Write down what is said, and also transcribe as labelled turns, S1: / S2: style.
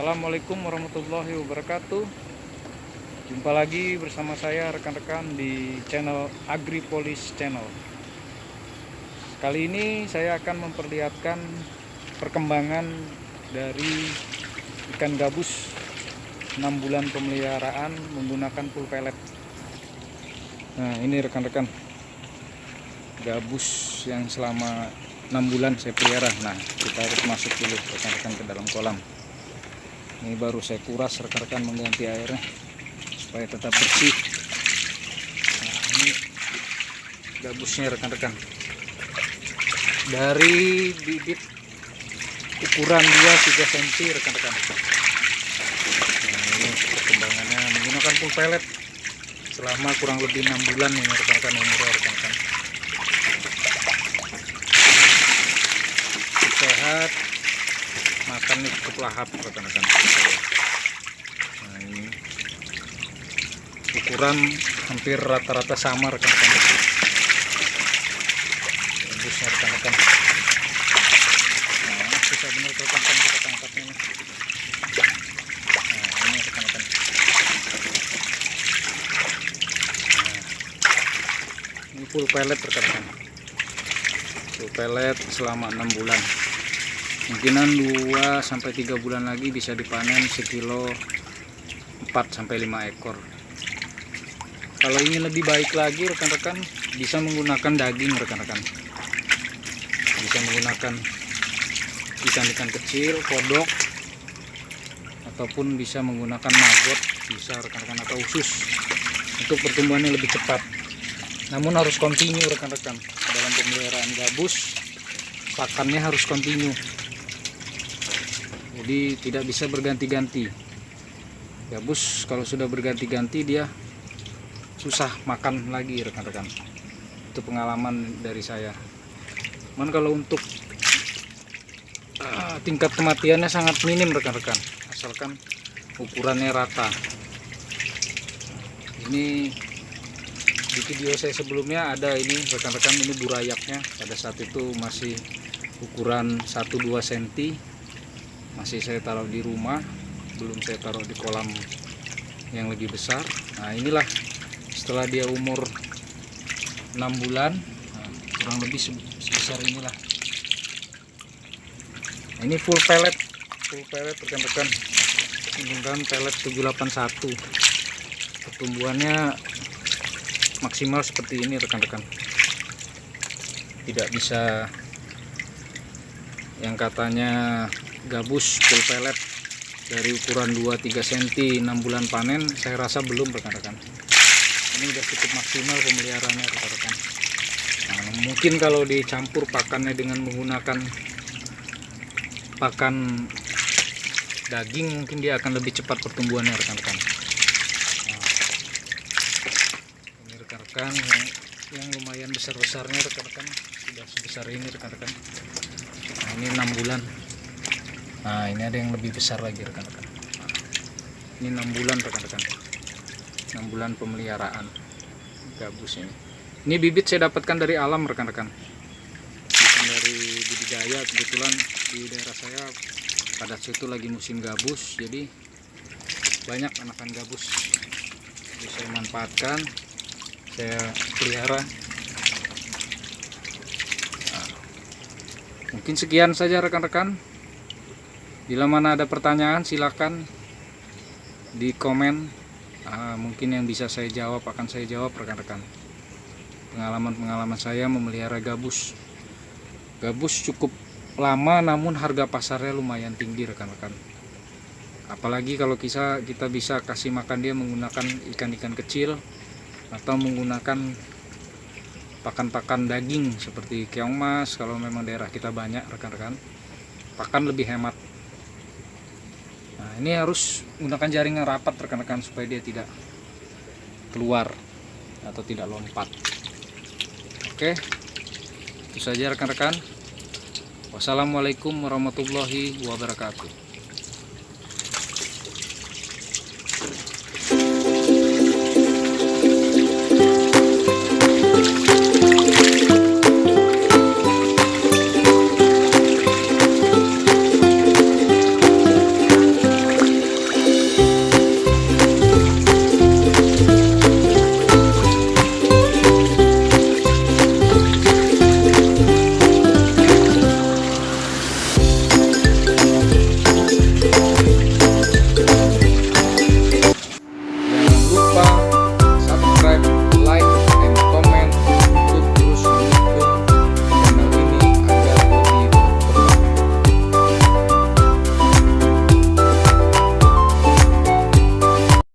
S1: Assalamualaikum warahmatullahi wabarakatuh. Jumpa lagi bersama saya rekan-rekan di channel Agripolis Channel. Kali ini saya akan memperlihatkan perkembangan dari ikan gabus 6 bulan pemeliharaan menggunakan full pellet Nah ini rekan-rekan gabus yang selama 6 bulan saya pelihara. Nah kita harus masuk dulu rekan-rekan ke dalam kolam ini baru saya kuras rekan-rekan mengganti airnya supaya tetap bersih. Nah ini gabusnya rekan-rekan. Dari bibit ukuran 2-3 cm rekan-rekan. Nah ini perkembangannya. Menggunakan full pellet selama kurang lebih 6 bulan ini rekan-rekan umurnya rekan-rekan. Sehat makannya cukup lahap rekan-rekan nah ini. Ukuran hampir rata-rata sama rekan-rekan. Tembusnya rekan-rekan. Nah susah bener rekan-rekan kita tangkapnya ini. Nah ini rekan-rekan. Nah, ini full pellet rekan-rekan. Full pellet selama 6 bulan mungkinan 2 sampai 3 bulan lagi bisa dipanen sekilo 4 sampai 5 ekor. Kalau ingin lebih baik lagi rekan-rekan bisa menggunakan daging rekan-rekan. Bisa menggunakan ikan-ikan kecil kodok ataupun bisa menggunakan maggot bisa rekan-rekan atau usus untuk pertumbuhannya lebih cepat. Namun harus kontinu rekan-rekan. Dalam pemeliharaan gabus pakannya harus kontinu jadi tidak bisa berganti-ganti. Gabus kalau sudah berganti-ganti dia susah makan lagi rekan-rekan. Itu pengalaman dari saya. Cuman kalau untuk uh, tingkat kematiannya sangat minim rekan-rekan. Asalkan ukurannya rata. Ini di video saya sebelumnya ada ini rekan-rekan ini burayaknya. Pada saat itu masih ukuran 1-2 cm masih saya taruh di rumah belum saya taruh di kolam yang lebih besar. Nah inilah setelah dia umur 6 bulan nah, kurang lebih sebesar inilah. Nah, ini full pellet full pellet rekan-rekan. Menggunakan pellet 781 pertumbuhannya maksimal seperti ini rekan-rekan. Tidak bisa yang katanya gabus full pellet dari ukuran 2-3 cm 6 bulan panen saya rasa belum rekan-rekan. Ini udah cukup maksimal pemeliharaannya rekan-rekan. Nah, mungkin kalau dicampur pakannya dengan menggunakan pakan daging mungkin dia akan lebih cepat pertumbuhannya rekan-rekan. Nah, ini rekan-rekan yang, yang lumayan besar-besarnya rekan-rekan. Sudah sebesar ini rekan-rekan ini 6 bulan. Nah ini ada yang lebih besar lagi rekan-rekan. Ini enam bulan rekan-rekan. Enam bulan pemeliharaan gabus ini. Ini bibit saya dapatkan dari alam rekan-rekan. Bukan dari budidaya kebetulan di daerah saya pada situ lagi musim gabus jadi banyak anakan gabus. Jadi saya manfaatkan saya pelihara mungkin sekian saja rekan-rekan. Bila mana ada pertanyaan silahkan di komen. Uh, mungkin yang bisa saya jawab akan saya jawab rekan-rekan. Pengalaman-pengalaman saya memelihara gabus. Gabus cukup lama namun harga pasarnya lumayan tinggi rekan-rekan. Apalagi kalau kita kita bisa kasih makan dia menggunakan ikan-ikan kecil atau menggunakan pakan-pakan daging seperti keong mas kalau memang daerah kita banyak rekan-rekan pakan lebih hemat. Ini harus jaring yang rapat rekan-rekan supaya dia tidak keluar atau tidak lompat. Oke itu saja rekan-rekan. Wassalamualaikum warahmatullahi wabarakatuh